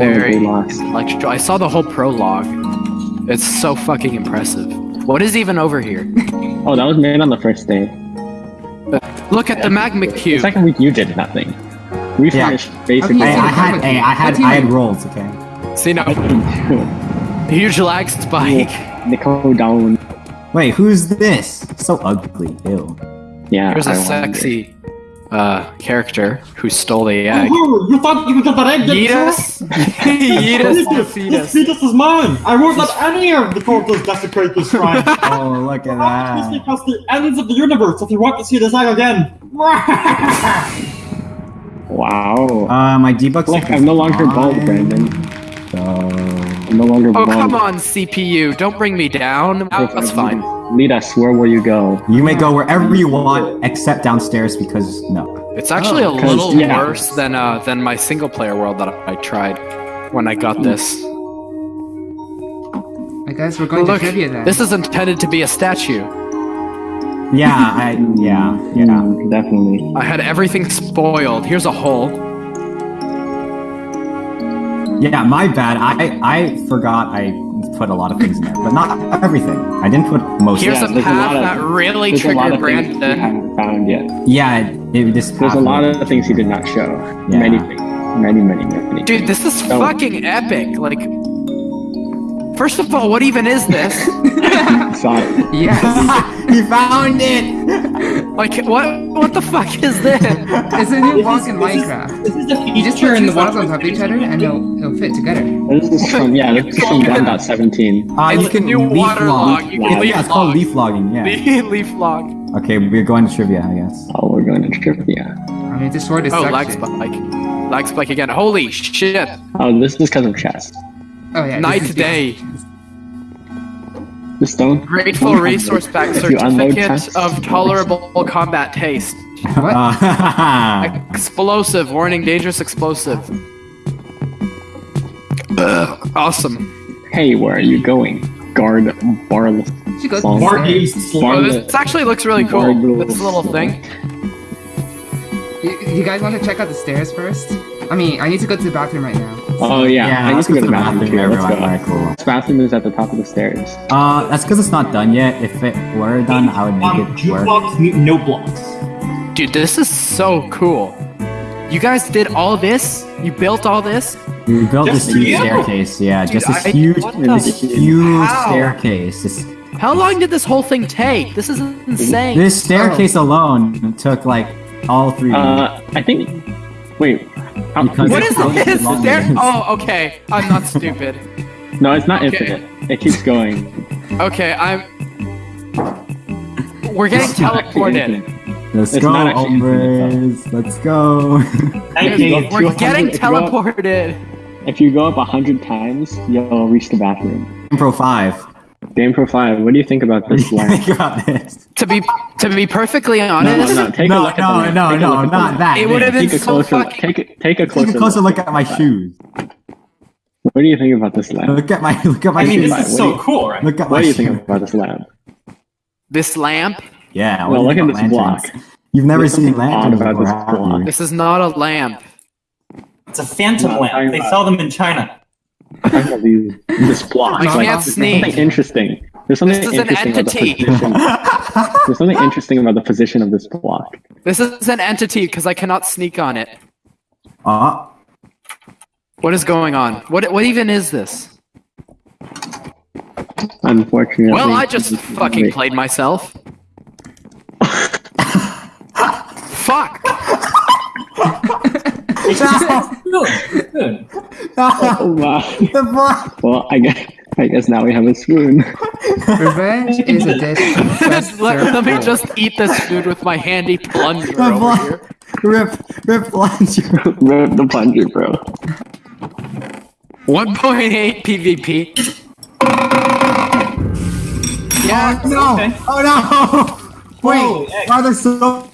very horribly lost. intellectual. I saw the whole prologue. It's so fucking impressive. What is even over here? Oh, that was made on the first day. Look at the magma The cube. second week you did nothing. We Yeah. finished basically. Hey, I had, hey, I had, I had rolls. Okay. See now. huge lag spike. Nico down. Wait, who's this? So ugly. Ew. Yeah. Here's I a wonder. sexy uh, character who stole the egg. Oh, you thought you could get that egg? didn't you? Yeetus, Yeetus This fetus. fetus is mine. I won't let any of the portals desecrate this shrine. Oh, look at that. This that. because the ends of the universe. If you want to see this egg again, Wow. Uh, my debug. Look, I'm no longer bald, Brandon. So. I'm no longer Oh bald. come on, CPU! Don't bring me down. Oh, that's fine. Lead us. Where will you go? You may go wherever you want, except downstairs because no. It's actually Oh, a 'cause, little yeah. worse than uh than my single player world that I tried when I got this. I guess we're going Look, to trivia then. this is intended to be a statue. Yeah, I yeah yeah. Mm, definitely. I had everything spoiled. Here's a hole. Yeah, my bad. I I forgot I put a lot of things in there, but not everything. I didn't put most. Here's Yeah, a there's a path lot of- that really There's a lot triggered of things Brandon. haven't found yet. yeah, it, it just. There's a lot of things he did not show. Yeah. Many things. Many, many, many. Dude, this is Oh. fucking epic. Like, first of all, what even is this? Saw it. Yes. he found it. Like, what? What the fuck is this? it's a new block in Minecraft. this is the You just feature put in two the blocks on top of each other and it'll, it'll fit together. This is from yeah. This is from 1.17. Uh, It's you can new leaf water log. log. You can yeah, leaf yeah, it's called leaf logging. Yeah. Leaf log. Okay, we're going to trivia, I guess. Oh, we're going to trivia. I mean, this sword is Oh, suction. lag spike. Lag spike again. Holy shit. Oh, this is because of chest. Oh yeah. Night this is- day. The stone. Grateful resource pack If you unload certificate of tolerable combat taste. What? Explosive. Warning, dangerous explosive. Ugh, awesome. Hey, where are you going? Guard barless. She goes Song. More upstairs. Oh, Barless. this actually looks really cool. Barless. This little thing. You, you guys want to check out the stairs first? I mean, I need to go to the bathroom right now. Oh yeah, yeah, I need let's to go go to the bathroom too. everyone. Let's go. Alright, cool. This bathroom is at the top of the stairs. Uh, that's because it's not done yet. If it were done, I would Um, make it work. jukebox, no blocks. Dude, this is so cool. You guys did all this? You built all this? We built Just this huge you. staircase. Yeah, Dude, just this I- huge, this huge How? staircase. This, How long did this whole thing take? This is insane. this staircase alone took like all three. Uh, I think. Wait. How- Because what it's is how this? There? Oh, okay. I'm not stupid. No, it's not Okay. infinite. It keeps going. Okay, I'm. We're getting It's teleported. Let's it's go, not hombres. Let's go. Thank you. you. We're getting if you go up- teleported. If you go up a hundred times, you'll reach the bathroom. Pro five. Game Pro Five. What do you think about this you lamp? think about this? To be to be perfectly honest, no, no. Take no, a look at no, no, no, look at the not that. It would've been Take a so closer. fucking- Take a take a closer. Take a closer look at at my shoes. What do you think about this lamp? Look at my look at my I mean, shoes. this is What so you- cool, right? Look at What my do you think about this lamp? this lamp. Yeah. No, what do look at this lanterns? block. You've never There's seen something odd lanterns about before, this block. This is not a lamp. It's a phantom lamp. They sell them in China. I'm these- This block. I like, can't there's sneak. Something interesting. There's something This is an interesting about the position. There's something interesting about the position of this block. This is an entity because I cannot sneak on it. Uh, What is going on? What what even is this? Unfortunately. Well, I just fucking played myself. Fuck. Good. Good. Oh, wow. the block. Well, I guess I guess now we have a spoon. Revenge is a dish let, served let me just eat this food with my handy plunger The over here. Rip, rip plunger. Rip the plunger, bro. 1.8 PvP. Yeah. Oh, no! Okay. Oh no! Wait, Holy egg. why are there so?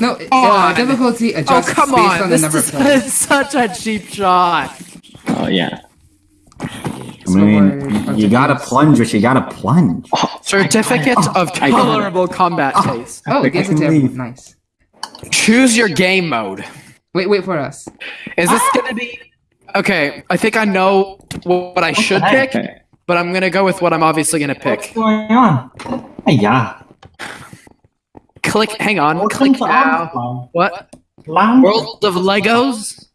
No, uh, on. difficulty Oh adjusts come based on! on the This number is of players. such a cheap shot. Oh yeah. I mean, you gotta plunge what you gotta plunge. Certificate of I got it. tolerable combat taste. Oh, it gives it to Leave. everyone. Nice. Choose your game mode. Wait, wait for us. Is this gonna be? Okay, I think I know what I should pick, but I'm gonna go with what I'm obviously gonna pick. What's going on? Hey, yeah. Click. Hang on. Welcome Click now. Amazon. What? Lounge. World of Legos.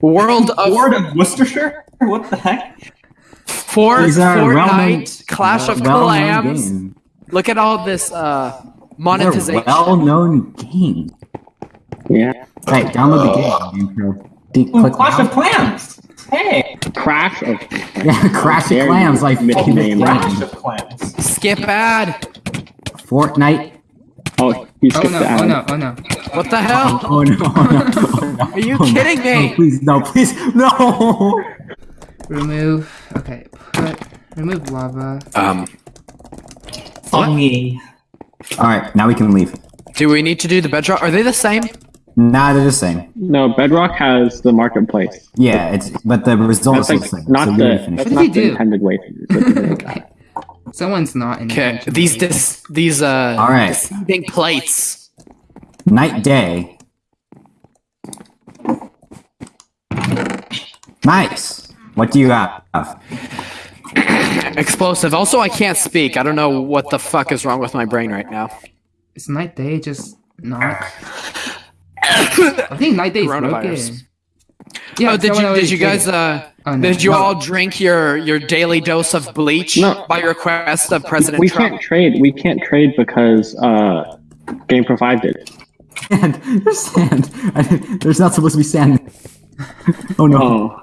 World of Ward of Worcestershire? What the heck? Fort These are well-known- Fortnite, Clash of well-known Clans. Look at all this uh, They're monetization. well-known game. Yeah. Right, download the game. Pro. D- Oh, click Clash now. of Clans! Hey! Crash of. Yeah, Crash of Very Clans, like middle name. Clash of Clans. Skip ad. Fortnite. Oh, he Oh no, the ad. oh no, oh no. What the hell? Oh no! Oh, no. Oh, no. Are you Oh, no. kidding me? No, please, no, please, no! Remove. Okay, put. Remove lava. Um, Funny. All right, now we can leave. do we need to do the bedrock? Are they the same? Nah, they're the same. No, Bedrock has the marketplace. Yeah, it's but the results That's are like the same. not so the already that's not the intended way to do that. Someone's not in. Okay, attention these dis these uh All right. deceiving plates. Night day. Nice. What do you have? Explosive. Also, I can't speak. I don't know what the fuck is wrong with my brain right now. Is night day just not? I think night day is broken. Coronavirus. Yeah, oh, did you did you guys uh Oh, no. did you No. all drink your your daily dose of bleach No. by request of President We Trump? can't trade. We can't trade because uh, Game provided. Sand. There's sand. I didn't- There's not supposed to be sand. oh no. Oh,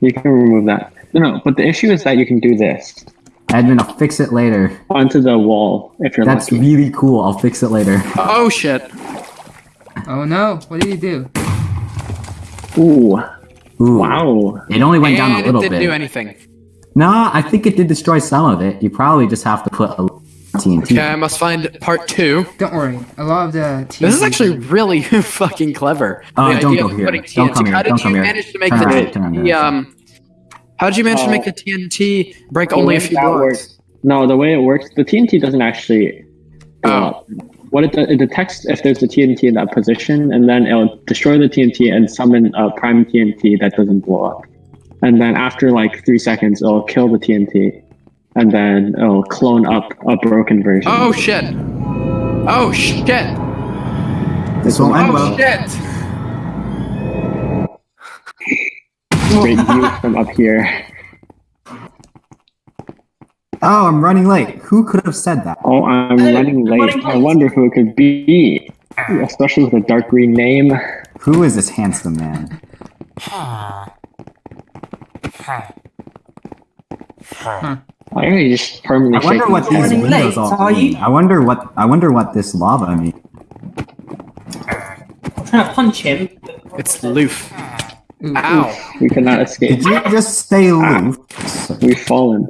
you can remove that. No, no. But the issue is that you can do this Edmund, I'll fix it later. onto the wall if you're That's lucky. really cool. I'll fix it later. Oh shit. Oh no! What did he do? Ooh, Ooh. wow. It only went down a And it little didn't bit. do anything. Nah, I think it did destroy some of it. You probably just have to put a TNT. Okay, I must find part two. Don't worry. A lot of the. TNT. This is actually really fucking clever. Oh, The don't idea go of here. putting Don't TNT. come here. How did Don't you come here. manage to make Turn the, around, turn around, the um? How did you manage to Oh. make the TNT break only a few that blocks? works- No, the way it works, the TNT doesn't actually Oh. up. What it, it detects if there's a TNT in that position, and then it'll destroy the TNT and summon a prime TNT that doesn't blow up. And then after like three seconds, it'll kill the TNT, and then it'll clone up a broken version. Oh shit! Oh shit! This will end Oh well. shit! Great view from up here. Oh, I'm running late. Who could have said that? Oh, I'm Hey, running I'm late. I wonder who it could be, especially with a dark green name. Who is this handsome man? I really just permanently I wonder shaking what his these windows late, all are you? mean. I wonder what I wonder what this lava means. I'm trying to punch him. It's Loof. Ooh, Ow! We cannot escape. Did you just say loose? We've fallen.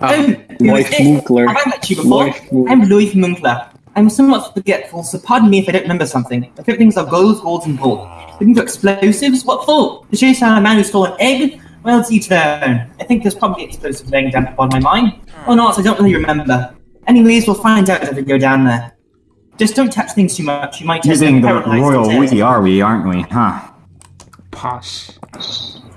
Loy. Oh, Loif Munkler. Have I met you before? Loif Munkler. I'm Louis Munkler. I'm somewhat forgetful, so pardon me if I don't remember something. My favorite things are gold, gold, and gold. Looking for explosives? What for? To chase down a man who stole an egg? Well, it's each their own. I think there's probably explosives laying down upon my mind. Or not, I don't really remember. Anyways, we'll find out as we go down there. Just don't touch things too much. You might end Using up the royal instead. we, are we, aren't we? Huh. Posh.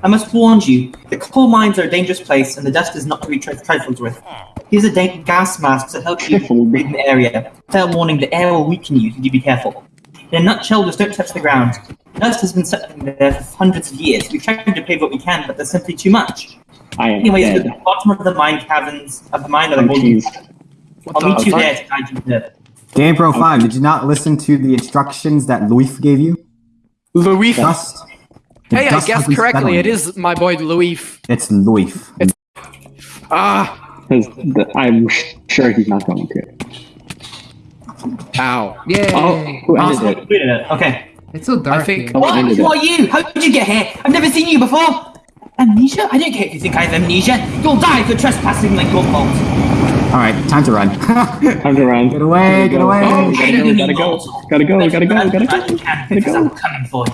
I must warn you, the coal mines are a dangerous place, and the dust is not to be tri- trifled with. Here's a gas mask to help you Trifled. breathe in the area. Fair warning, the air will weaken you, so do be careful. In a nutshell, just don't touch the ground. Dust has been settling there for hundreds of years. We've tried to pave what we can, but there's simply too much. I am Anyways, at dead. the bottom of the mine caverns of the mine are the Oh, golden. jeez. what I'll meet you there to guide you there. Game Pro 5, did you not listen to the instructions that Luif gave you? Louis. Dust. The Hey, I guessed correctly. It is my boy Louis. It's Luif. Ah! 'Cause the- I'm sure he's not going to. Ow! Yay! Oh, who ended Also, it? wait a minute. Okay. It's so dark I think- here. Oh, What? Who are you? How did you get here? I've never seen you before. Amnesia? I don't care if you think I have amnesia. You'll die for trespassing like your fault. Alright, time to run. Time to run. Get away, get away. Oh, We gotta go, gotta go. Gotta go, gotta go, gotta go. Gotta I'm go.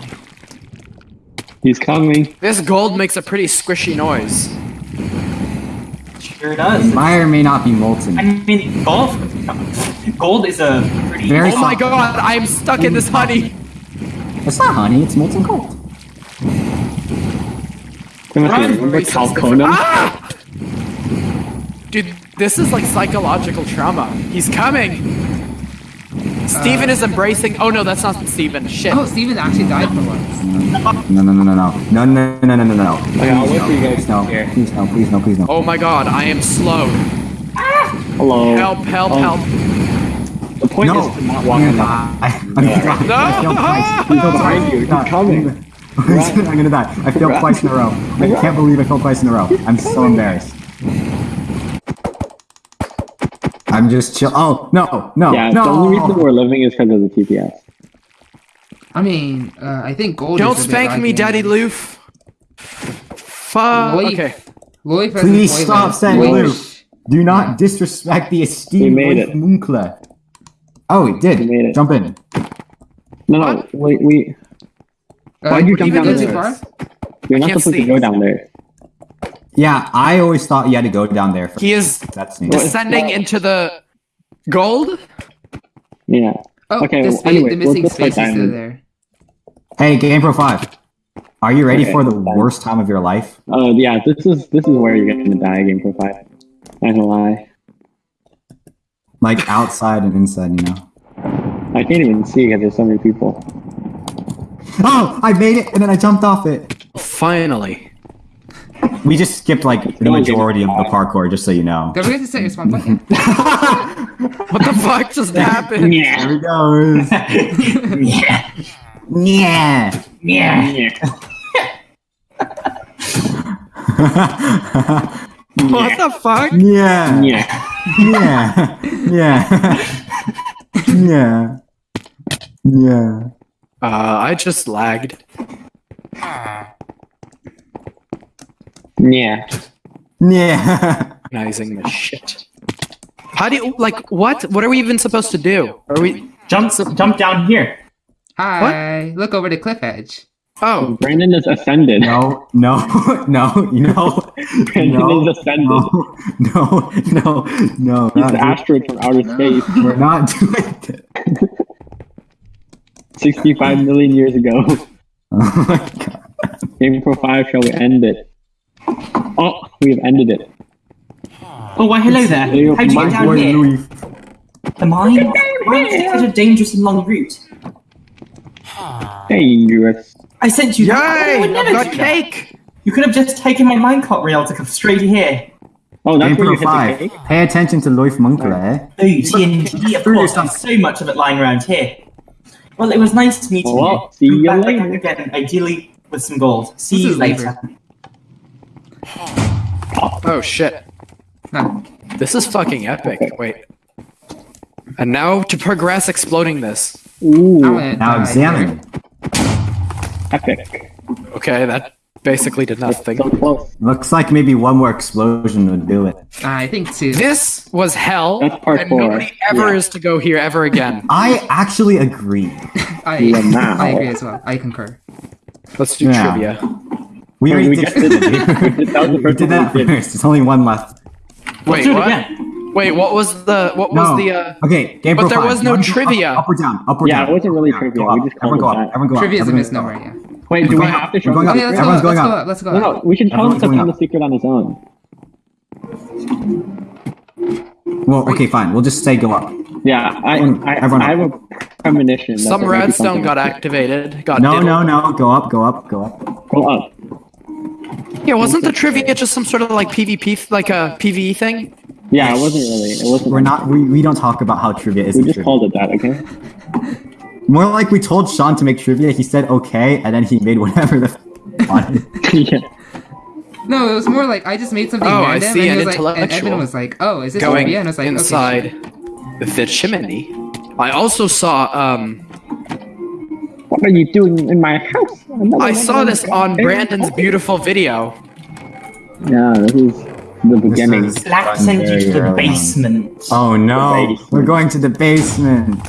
Coming for you. He's coming. This gold makes a pretty squishy noise. Sure does. May or may not be molten. I mean, gold. Gold is a pretty. Very Oh my god! I am stuck in this honey. It's not honey, it's molten gold. Timothy, Run! remember He Calcona? Ah! Dude, this is like psychological trauma. He's coming. Steven is embracing. Oh no, that's not Steven. Shit. Oh, Steven actually died for once. No, no, no, no, no. No, no, no, no, no, no. Okay, No, please, no, please, no, please, no. Oh my god, I am slow. Hello. Help, help, um, help. The point no. is to not walk in. I, I'm gonna die. No! I failed twice. Please don't behind you. You're coming. I'm gonna die. I failed twice in a row. I can't believe I failed twice in a row. I'm so embarrassed. I'm just chill. Oh no, no, Yeah, no. the only reason we're living is because of the TPS. I mean, uh, I think gold. Don't is spank me, lacking. Daddy Loof. Fuck. Lloyd- Okay. Lloyd versus Please Lloyd stop saying Lloyd. Loof. Do not disrespect the We esteemed made Wolf it. Munkler. Oh, he did. We made it. Jump in. No, no, wait, we. Uh, Why'd you jump down go too there? You're not Can't supposed see. to go down there. Yeah, I always thought you had to go down there. For He is That's neat. descending into the gold. Yeah. Oh, Okay, the, well, spa- anyway, the we'll missing just play space is there. Hey, GamePro Five. Are you ready Okay, for the done. worst time of your life? Uh, yeah, this is this is where you're gonna die game for five. Not gonna lie. Like outside and inside, you know. I can't even see because there's so many people. Oh, I made it, and then I jumped off it. Finally. We just skipped like the majority of the parkour, just so you know. Don't forget to set your spawn button. What the fuck just happened? There he goes. Yeah. yeah. Yeah. What the fuck? Yeah. Yeah. Yeah. Yeah. Yeah. Yeah. Uh, I just lagged. Yeah. Yeah. Recognizing the shit. How do you like what? What are we even supposed to do? Are we? Jump, jump down here. Hi, What? look over the cliff edge. Oh, Brandon is ascended. No, no, no, you know. Brandon No, is ascended. no, no, no, no. He's not the doing- asteroid from outer space. We're not doing it. 65 million years ago. Oh my god. Game for five, shall we end it? Oh, we have ended it. Oh, why hello there. Leo, How'd you my get down here? Louis. The mine? Why is it such a dangerous and long route? Dangerous. I sent you that. I yay! would never got cake. You could have just taken my minecart rail to come straight here. Oh, that's where you GamePro hit the 5. cake? Pay attention to Loif Munkler, eh? Oh, TNT, of course. There's so much of it lying around here. Well, it was nice meeting Well, you. see you later. Again, ideally with some gold. See This you is later. Oh shit. Huh. This is fucking epic. Wait. And now to progress exploding this. Ooh, Now die examine. epic. Okay, that basically did nothing. So close. Looks like maybe one more explosion would do it. I think two. This was hell, That's part and four. nobody ever Yeah. is to go here ever again. I actually agree. I, Yeah, now. I agree as well. I concur. Let's do Yeah. trivia. We already we did, just did it. That was the we did that we did. first. There's only one left. Wait, Do it what? again. Wait, what was the what was the uh Okay, game But there five. was no trivia. Up, up or down? Up or Yeah, down? it wasn't really Go trivia. up. We just Everyone go it up. that. Everyone go up. Trivia is a misnomer, yeah. Wait, do we Going have to show We're going up. Okay, let's go Everyone's up. going Let's go up. up. Let's go up. no, we should tell him to going find the secret on his own. Well, okay, fine. We'll just say go up. Yeah, I, Everyone- I, everyone I have a premonition. some there might redstone got activated? Got No, diddled. no, no. Go up, go up, go up. Go up. Yeah, wasn't the trivia just some sort of like PvP, like a PvE thing? Yeah, it wasn't really. It wasn't. We're not. We, we don't talk about how trivia is. We just trivia. called it that, okay? More like we told Sean to make trivia. He said okay, and then he made whatever the f- wanted. yeah. No, it was more like I just made something Oh, I see, and, an he was like, and intellectual. Evan was like, "Oh, is this Going trivia?" And I was like, inside Okay. the chimney. I also saw um What are you doing in my house? Another I saw this those on. Brandon's beautiful video. Yeah, this is the beginning. is- Slack sent you to the basement. Oh no, basement. we're going to the basement.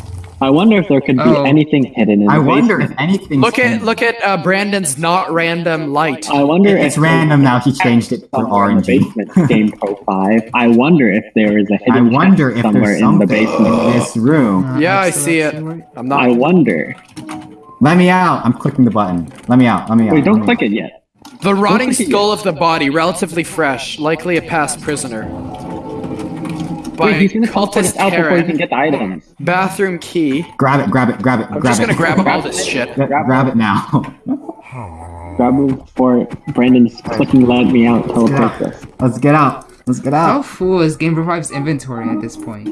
I wonder if there could be Oh. anything hidden in I the I wonder basement. if anything. Look at look at uh, Brandon's not random light. I wonder It's if random now. He changed it for somewhere in the RNG. basement. Game Pro Five. I wonder if there is a hidden I wonder if somewhere there's in the something in basement. this room. Uh, Yeah, I excellent, see it. excellent. I'm not. I wonder. Let me out. I'm clicking the button. Let me out. Let me out. Wait, don't let me click it yet. The rotting Looks like he- skull of the body, relatively fresh, likely a past prisoner. By Wait, he's gonna teleport us cultist out before he can get the items. Bathroom key. Grab it, grab it, grab it, I'm grab just it. gonna grab all this shit. Gra- grab it now. Grab him before Brandon's clicking let me out teleports us. Let's get out. Let's get out. How full is Game Revive's inventory at this point?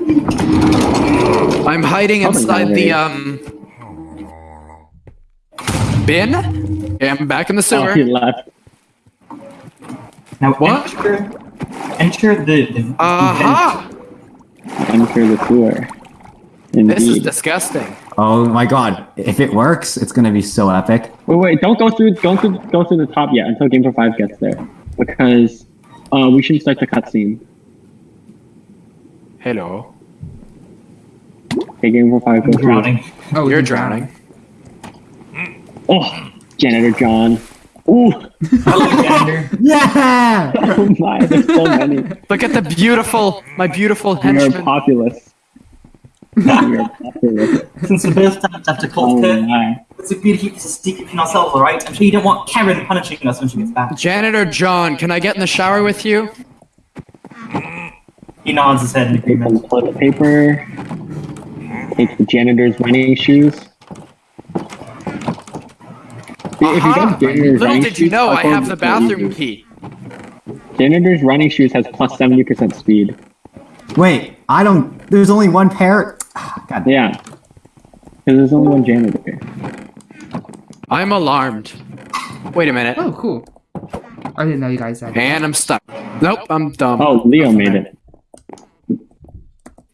I'm hiding Probably inside the um bin. Yeah, I'm back in the Oh, he sewer. left. Now What? enter, enter the, the Aha! Enter the sewer. This is disgusting. Oh my god. If it works, it's gonna be so epic. Wait, wait, don't go through, don't go, go through the top yet until Game for Five gets there, because uh, we should start the cutscene. Hello. Okay, Game for Five, go through. drowning. Oh, You're drowning. Oh, Janitor John. Ooh, Hello, Gander. Yeah! oh my, there's so many. Look at the beautiful, my beautiful We are populous. we are populous. Since the birth times after Oh Cold Pit, my. it's a good keep this a secret between ourselves, alright? I'm sure you don't want Karen punishing us when she gets back. Janitor John, can I get in the shower with you? He nods his head in Take some agreement. toilet paper. Take the janitor's running shoes. If you Aha! get janitor's Little did you shoes, know, I have the bathroom easy. key. Janitor's running shoes has plus 70% speed. Wait, I don't. There's only one pair. Ah, God damn. Yeah. Because there's only one janitor. I'm alarmed. Wait a minute. Oh, cool. I didn't know you guys had. And I'm stuck. Nope, I'm dumb. Oh, Leo made it.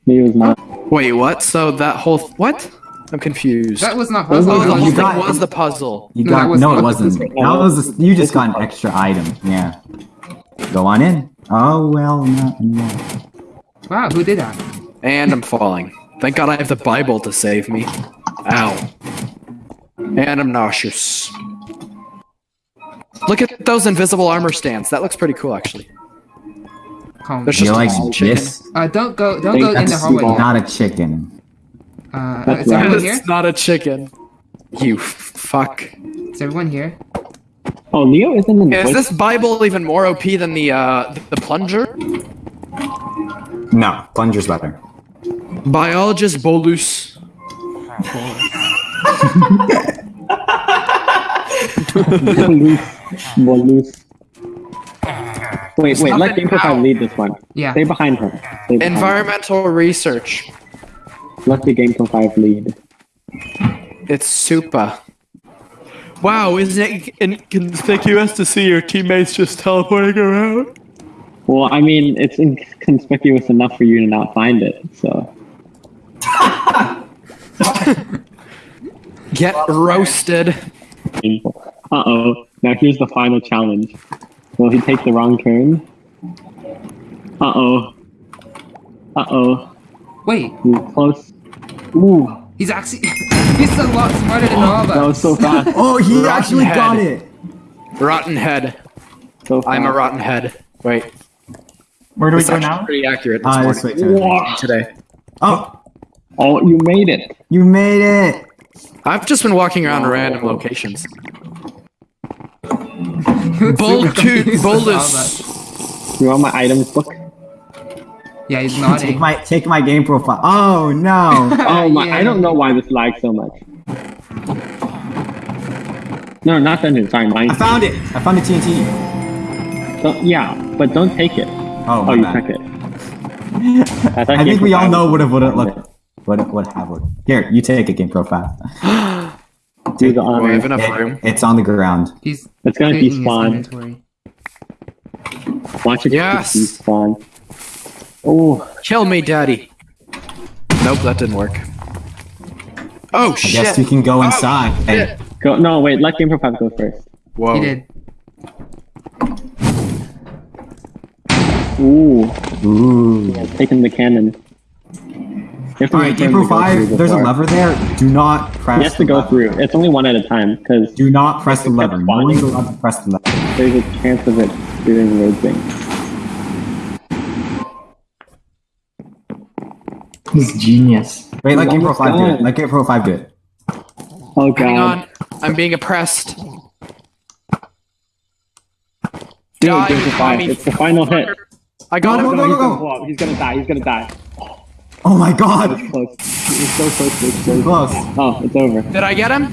Leo's not. Wait, what? So that whole what? I'm confused. That was not Oh, puzzle. oh, no, that was- thing got- was the puzzle. You No, got that was no, it wasn't. That was you just got an extra item. Yeah. Go on in. Oh well, not anymore. Wow, who did that? And I'm falling. Thank God I have the Bible to save me. Ow. And I'm nauseous. Look at those invisible armor stands. That looks pretty cool, actually. Calm. There's You just like chicken. this? Uh, don't go. Don't go in the hallway. Not a chicken. Uh, That's is right. everyone here? It's not a chicken. You fuck. Is everyone here? Oh, Leo isn't in the Is this Bible even more OP than the uh the plunger? No, plunger's better. Biologist Bolus. Bolus. Wait, wait, let nothing Game for lead this one. Yeah. Stay behind her. Stay behind her. Environmental research. Let the Game for Five lead. It's super. Wow, isn't it inconspicuous to see your teammates just teleporting around? Well, I mean, it's inconspicuous enough for you to not find it, so. Get roasted. Uh oh. Now here's the final challenge. Will he take the wrong turn? Uh oh. Uh oh. Wait, He's close. Ooh, he's actually he's a lot smarter than all of us. that was so fast. Oh, he Rotten actually head. got it. Rotten head. So. I'm a rotten head. Wait, Where do we it's go now? pretty accurate this Ah, morning. this way too. Today. Oh, Oh, you made it. you made it. I've just been walking around random locations. Super Boltu- confused with all of bolus. us. You want my items book? Yeah, he's Take my take my game profile. Oh no. Oh my! Yeah. I don't know why this lags so much. No, not dungeon. Sorry, mine. I found it. I found the TNT. Don't, yeah, but don't take it. Oh, Oh, you bad. took it. I, I think we all know what it would have looked. What what have would. Here, you take a game profile. Do the Do I have enough It- room? it's on the ground. He's It's gonna taking his despawn. Watch it Yes. despawn. Oh, Kill me, daddy. Nope, that didn't work. Oh I shit! guess we can go oh, inside. shit. go! No, wait. Let Game for Five go first. Whoa. He did. Ooh, Ooh. yeah, taking the cannon. You have to All right, wait for him game to pro go through five. There's a lever there. Do not press. You have to the go lever. through. It's only one at a time because Do not press the lever. No one's spawning. allowed to press the lever. there's a chance of it doing weird things. He's genius. Wait, let game pro Almost five do it. done. Let game pro five do it. Oh god. Hang on. I'm being oppressed. Do it, Die, Game for five. Tommy. It's the final hit. I got Go, him. go, No, he's go, gonna go. He's gonna die. He's gonna die. Oh my god! It's close. It's so close. It's so Close. Oh, it's over. Did I get him?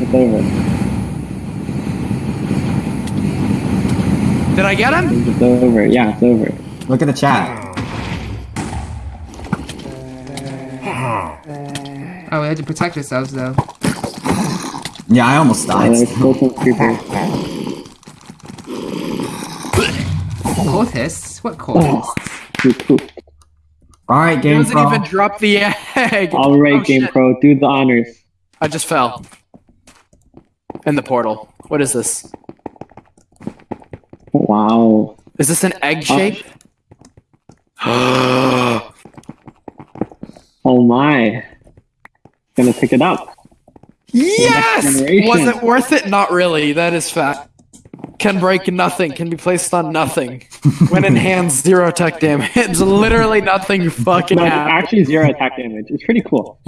It's over. Did I get him? It's over. Yeah, it's over. Look at the chat. Oh, we had to protect ourselves though. Yeah, I almost Uh, died. there's still some What cultists? He pooped. Alright, He Game doesn't Pro. even drop the egg. All right, Oh, Game shit. Pro, do the honors. I just fell. In the portal. What is this? Wow. Is this an egg shape? Oh my. Gonna pick it up. yes! Was it worth it? Not really. That is fact. Can break nothing. Can be placed on nothing. when in hands, zero attack damage. It's literally nothing fucking No, actually zero attack damage. It's pretty cool.